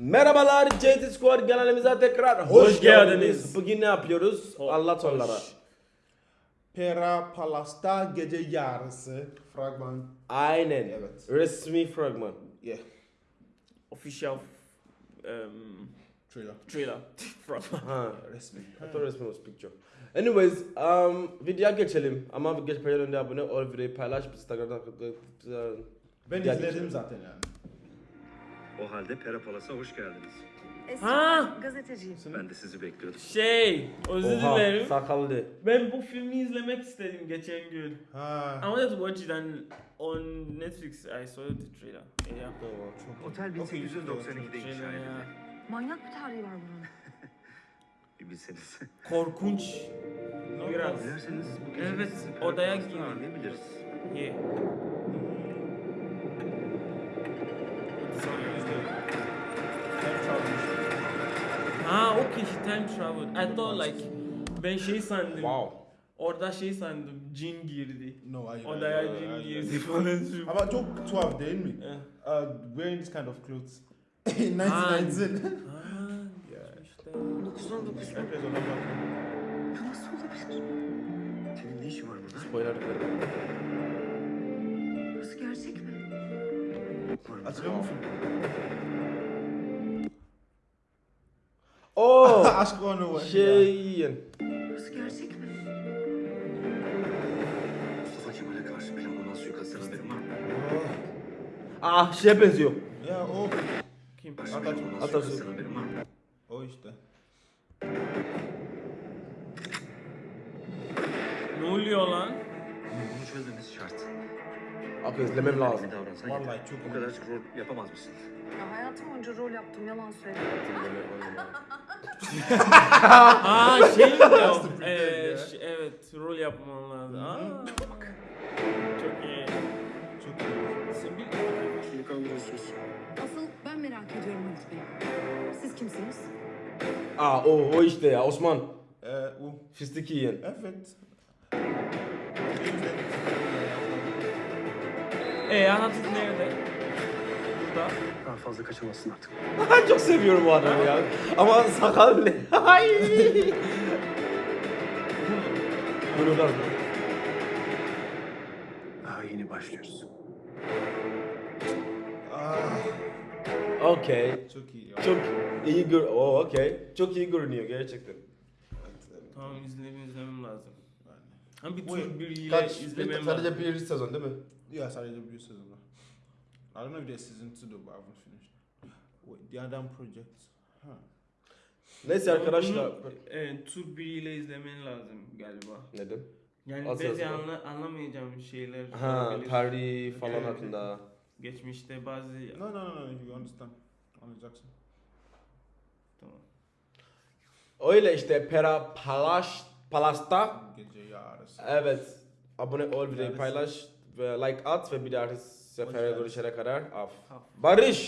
Merhabalar JT Squad kanalımıza tekrar hoş, Hoş geldiniz. geldiniz. Bugün ne yapıyoruz? Ho- Anlat hoş. onlara. Pera Palasta gece yarısı fragman. Aynen. Evet. Resmi fragman. Yeah. Official um, Trailer. trailer from Ha. Resmi. I thought resmi was picture. Anyways, um, videoya geçelim. Ama geçmeden önce abone ol, videoyu paylaş, Instagram'da Ben izledim zaten yani. O halde Pera Palas'a hoş geldiniz. Esra, Ha! gazeteciyim. Ben de sizi bekliyordum. şey özür Oha, dilerim. sakallı. Ben bu filmi izlemek istedim geçen gün. Ha. I wanted to watch it and on Netflix I saw the trailer. Yeah. Otel 1892'de Trailer inşa ya. edildi. Manyak bir tarihi var bunun. Bir bilseniz. Korkunç. Biraz. Dilerseniz bu gece Evet, odaya girin. ağırlayabiliriz. Yeah. Okay she time traveled. I thought like ben şey sandım. Wow. Orada şey sandım. Cin girdi. No, hayır. Odaya hayır, cin hayır, girdi falan. Ama çok tuhaf değil mi? Eh. Uh, wearing this kind of clothes. In 1990. Ha, işte. 919. Herkes ona bakıyor. Bu nasıl olabilir? Senin ne işin var burada? Spoiler. Burası gerçek mi? Hatırlıyor musun? Oo, Aşk onu var. şeyin. Burası gerçek mi? Mustafa Kemal'e karşı planlanan suikastten haberin var mı? Ah, şeye benziyor. Ya o. Kim? Atatürk. O işte. Ne oluyor lan? Bunu çözmemiz şart. Okey, izlemem lazım. Vallahi çok Bu iyi. kadarcık rol yapamaz mısın? Ya hayatım boyunca rol yaptım yalan söyledim. Aa şey mi o? Ee, ş- evet rol yapman lazım. Aa. Çok iyi. Çok iyi. Sen bir Kimi kandırıyorsunuz? Asıl ben merak ediyorum Halit Bey. Siz kimsiniz? Aa, o, o işte ya, Osman. Ee, o. Fistik yiyen. Evet. Ee Atatürk nerede? Burada. Daha fazla kaçamazsın artık. Çok seviyorum bu adamı ya. Ama sakal ne? Ay. Bunu da Daha yeni başlıyoruz. Ah, Okey. çok iyi. ya. Çok iyi gör... Oo, okey. Çok iyi görünüyor gerçekten. Tamam izlemem izlemem lazım. Yani. Ha bir tur biriyle Kaç? izlemem lazım. Sadece bir sezon değil mi? Yeah, sadece bir sezon var. I don't know if there's season two though, but I haven't finished. Wait, the Adam Project. Huh. Neyse arkadaşlar. Bunu, e, tur biriyle izlemen lazım galiba. Neden? Yani belki yazılı? anla, anlamayacağım şeyler Ha, tarih falan Evet. hakkında. Geçmişte bazı... No, no, no, no, you understand. Anlayacaksın. Tamam. Öyle işte Pera Palaş Palas'ta. Gece yarısı. Evet. Abone ol, videoyu paylaş like at ve bir dahaki sefere görüşene kadar af. Af. Barış.